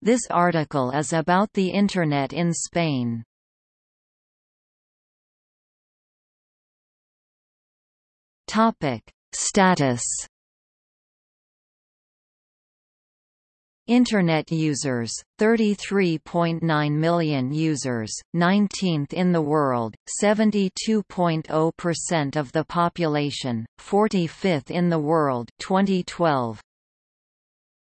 This article is about the Internet in Spain. Topic: Status Internet users, 33.9 million users, 19th in the world, 72.0% of the population, 45th in the world 2012.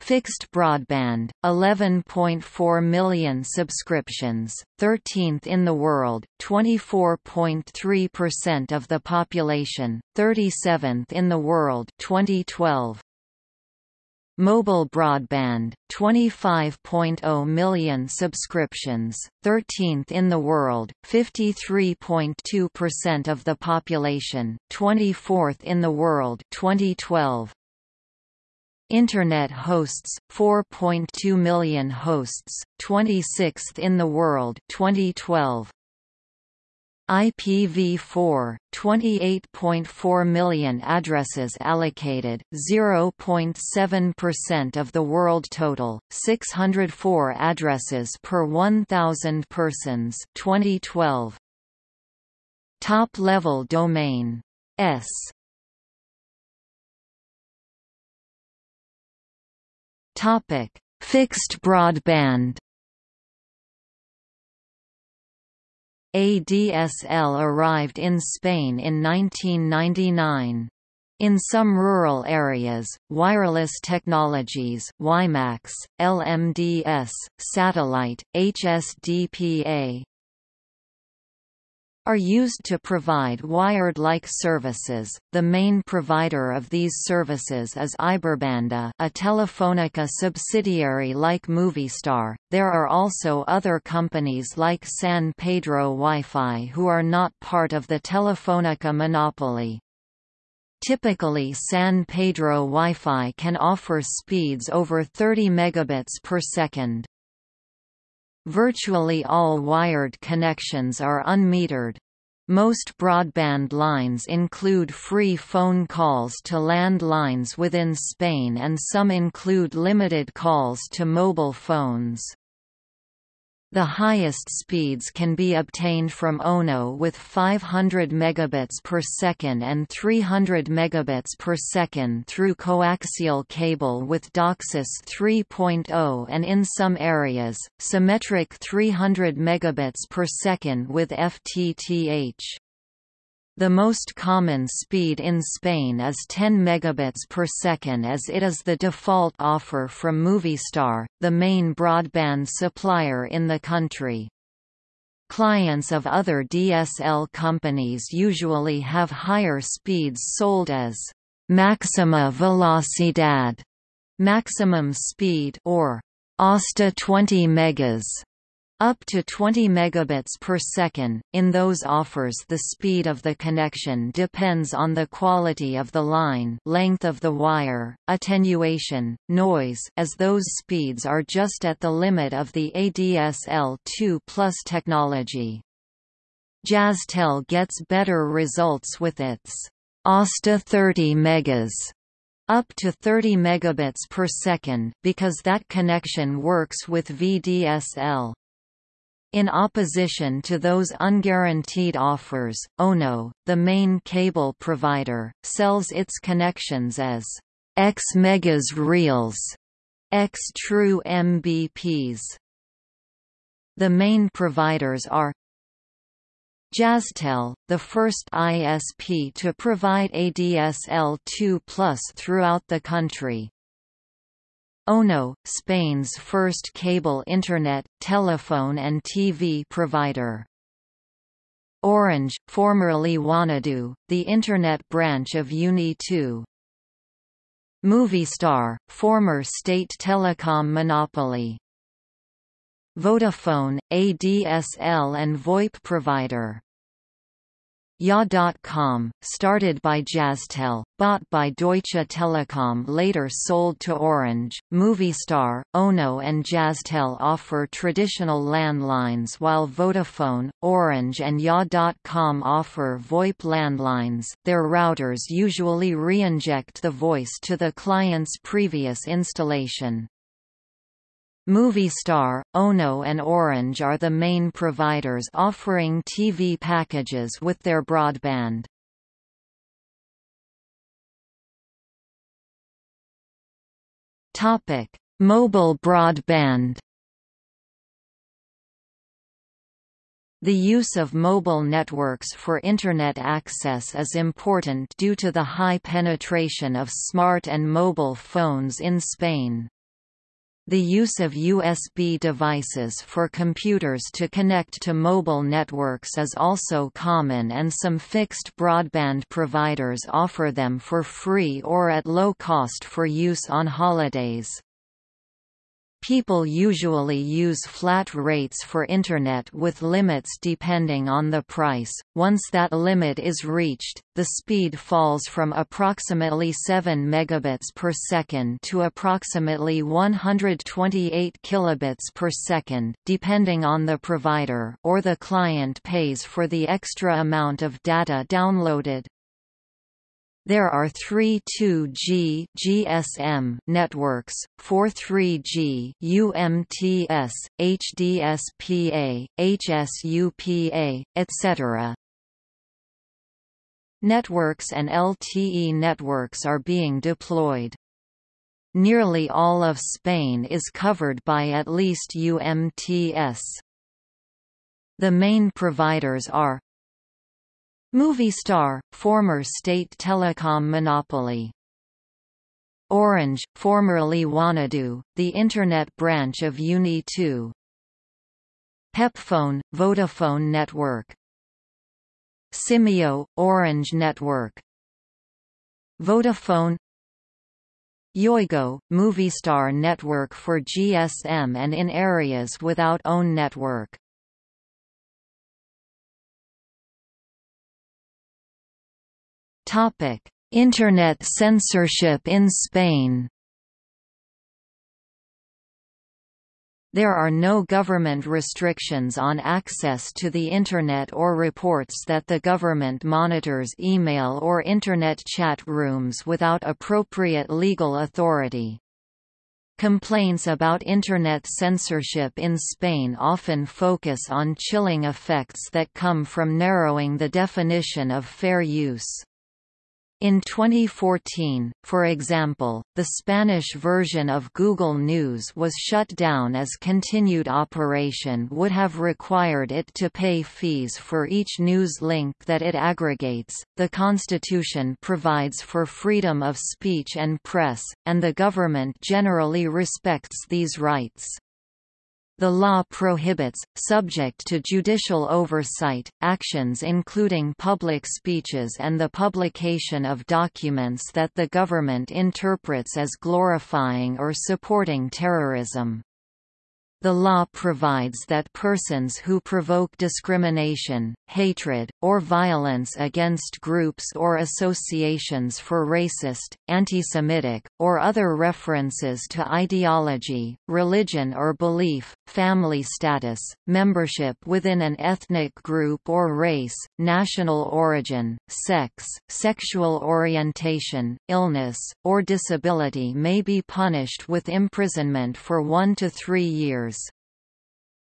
Fixed broadband, 11.4 million subscriptions, 13th in the world, 24.3% of the population, 37th in the world 2012. Mobile broadband, 25.0 million subscriptions, 13th in the world, 53.2% of the population, 24th in the world 2012. Internet hosts, 4.2 million hosts, 26th in the world 2012. IPv4, 28.4 million addresses allocated, 0.7% of the world total, 604 addresses per 1,000 persons 2012. Top-level domain. S. Fixed broadband ADSL arrived in Spain in 1999. In some rural areas, wireless technologies WiMAX, LMDS, satellite, HSDPA, are used to provide wired-like services. The main provider of these services is Iberbanda, a Telefonica subsidiary like Movistar. There are also other companies like San Pedro Wi-Fi who are not part of the Telefonica monopoly. Typically San Pedro Wi-Fi can offer speeds over 30 megabits per second. Virtually all wired connections are unmetered. Most broadband lines include free phone calls to land lines within Spain and some include limited calls to mobile phones. The highest speeds can be obtained from Ono with 500 megabits per second and 300 megabits per second through coaxial cable with DOCSIS 3.0 and in some areas, symmetric 300 megabits per second with FTTH. The most common speed in Spain is 10 megabits per second as it is the default offer from Movistar, the main broadband supplier in the country. Clients of other DSL companies usually have higher speeds sold as Maxima Velocidad, maximum speed or Hasta 20 megas up to 20 megabits per second. In those offers, the speed of the connection depends on the quality of the line, length of the wire, attenuation, noise, as those speeds are just at the limit of the ADSL2 plus technology. Jazztel gets better results with its Hasta 30 megas up to 30 megabits per second because that connection works with VDSL. In opposition to those unguaranteed offers, Ono, the main cable provider, sells its connections as X megas reals, X true MBPs. The main providers are Jazztel, the first ISP to provide ADSL2+ throughout the country, Ono, Spain's first cable Internet, telephone and TV provider. Orange, formerly Wanadoo, the Internet branch of Uni2. Movistar, former state telecom monopoly. Vodafone, ADSL and VoIP provider. Ya.com, started by Jazztel, bought by Deutsche Telekom later sold to Orange, Movistar, Ono and Jazztel offer traditional landlines while Vodafone, Orange and Ya.com offer VoIP landlines their routers usually re-inject the voice to the client's previous installation. Movistar, Ono and Orange are the main providers offering TV packages with their broadband. Topic: Mobile broadband. The use of mobile networks for Internet access is important due to the high penetration of smart and mobile phones in Spain. The use of USB devices for computers to connect to mobile networks is also common and some fixed broadband providers offer them for free or at low cost for use on holidays. People usually use flat rates for Internet with limits depending on the price. Once that limit is reached, the speed falls from approximately 7 megabits per second to approximately 128 kilobits per second, depending on the provider, or the client pays for the extra amount of data downloaded. There are three 2G GSM networks, four 3G UMTS, HSDPA, HSUPA, etc. Networks and LTE networks are being deployed. Nearly all of Spain is covered by at least UMTS. The main providers are Movistar, former state telecom monopoly. Orange, formerly Wanadoo, the Internet branch of Uni2. Pepfone, Vodafone Network. Simyo, Orange Network. Vodafone Yoigo, Movistar network for GSM and in areas without own network. Internet censorship in Spain. There are no government restrictions on access to the Internet or reports that the government monitors email or Internet chat rooms without appropriate legal authority. Complaints about Internet censorship in Spain often focus on chilling effects that come from narrowing the definition of fair use. In 2014, for example, the Spanish version of Google News was shut down as continued operation would have required it to pay fees for each news link that it aggregates. The Constitution provides for freedom of speech and press, and the government generally respects these rights. The law prohibits, subject to judicial oversight, actions including public speeches and the publication of documents that the government interprets as glorifying or supporting terrorism. The law provides that persons who provoke discrimination, hatred, or violence against groups or associations for racist, anti-Semitic, or other references to ideology, religion or belief, family status, membership within an ethnic group or race, national origin, sex, sexual orientation, illness, or disability may be punished with imprisonment for one to three years.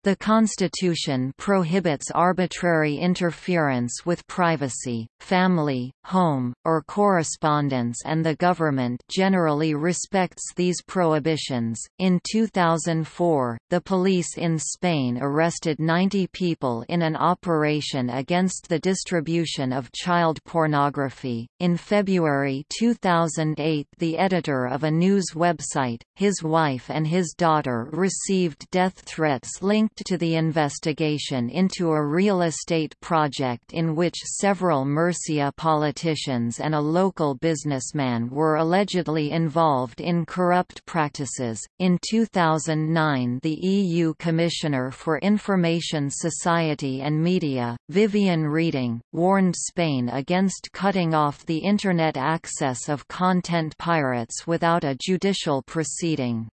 The Constitution prohibits arbitrary interference with privacy, family, home, or correspondence, and the government generally respects these prohibitions. In 2004, the police in Spain arrested 90 people in an operation against the distribution of child pornography. In February 2008, the editor of a news website, his wife, and his daughter received death threats linked linked to the investigation into a real estate project in which several Murcia politicians and a local businessman were allegedly involved in corrupt practices. In 2009, the EU Commissioner for Information Society and Media, Viviane Reding, warned Spain against cutting off the Internet access of content pirates without a judicial proceeding.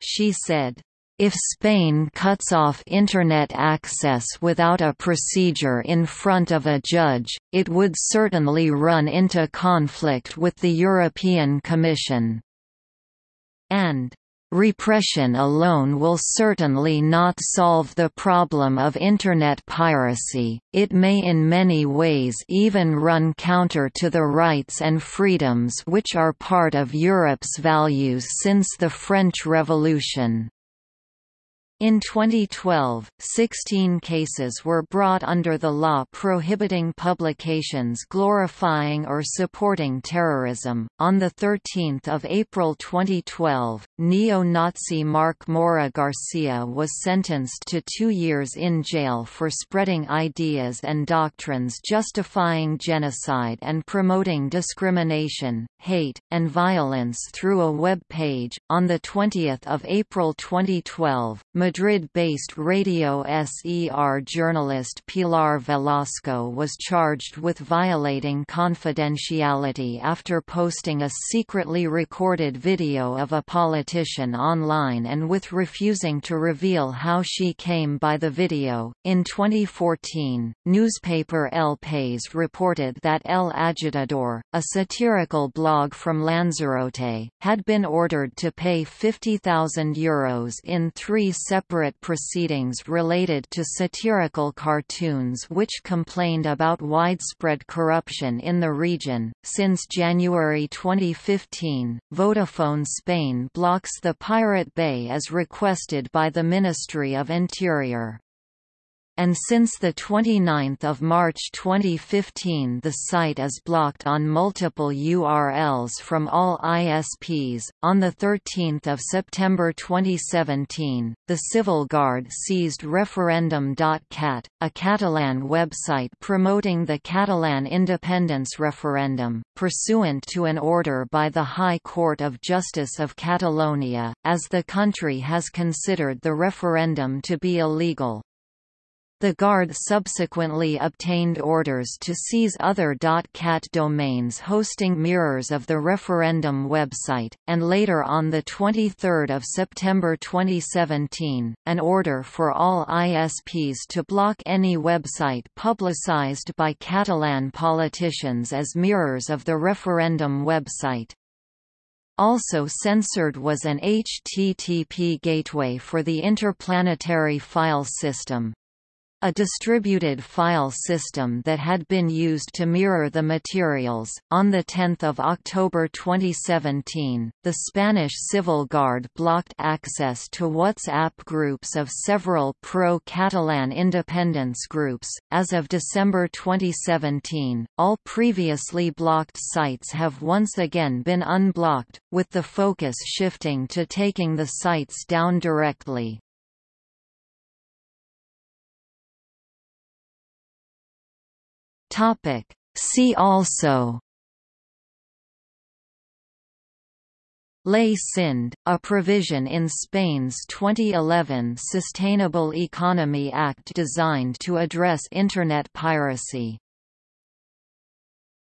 She said, if Spain cuts off Internet access without a procedure in front of a judge, it would certainly run into conflict with the European Commission. And Repression alone will certainly not solve the problem of Internet piracy, it may in many ways even run counter to the rights and freedoms which are part of Europe's values since the French Revolution. In 2012, 16 cases were brought under the law prohibiting publications glorifying or supporting terrorism. On the 13th of April 2012, neo-Nazi Mark Mora Garcia was sentenced to 2 years in jail for spreading ideas and doctrines justifying genocide and promoting discrimination, hate, and violence through a web page. On the 20th of April 2012, Madrid-based Radio SER journalist Pilar Velasco was charged with violating confidentiality after posting a secretly recorded video of a politician online and with refusing to reveal how she came by the video. In 2014, newspaper El País reported that El Agitador, a satirical blog from Lanzarote, had been ordered to pay €50,000 Euros in three separate proceedings related to satirical cartoons which complained about widespread corruption in the region. Since January 2015, Vodafone Spain blocks the Pirate Bay as requested by the Ministry of Interior and since 29 March 2015 the site is blocked on multiple URLs from all ISPs. On 13 September 2017, the Civil Guard seized referendum.cat, a Catalan website promoting the Catalan independence referendum, pursuant to an order by the High Court of Justice of Catalonia, as the country has considered the referendum to be illegal. The Guard subsequently obtained orders to seize other .cat domains hosting mirrors of the referendum website, and later on 23 September 2017, an order for all ISPs to block any website publicized by Catalan politicians as mirrors of the referendum website. Also censored was an HTTP gateway for the Interplanetary File System, a distributed file system that had been used to mirror the materials. On 10 October 2017, the Spanish Civil Guard blocked access to WhatsApp groups of several pro-Catalan independence groups. As of December 2017, all previously blocked sites have once again been unblocked, with the focus shifting to taking the sites down directly. Topic. See also Ley Sinde, a provision in Spain's 2011 Sustainable Economy Act designed to address Internet piracy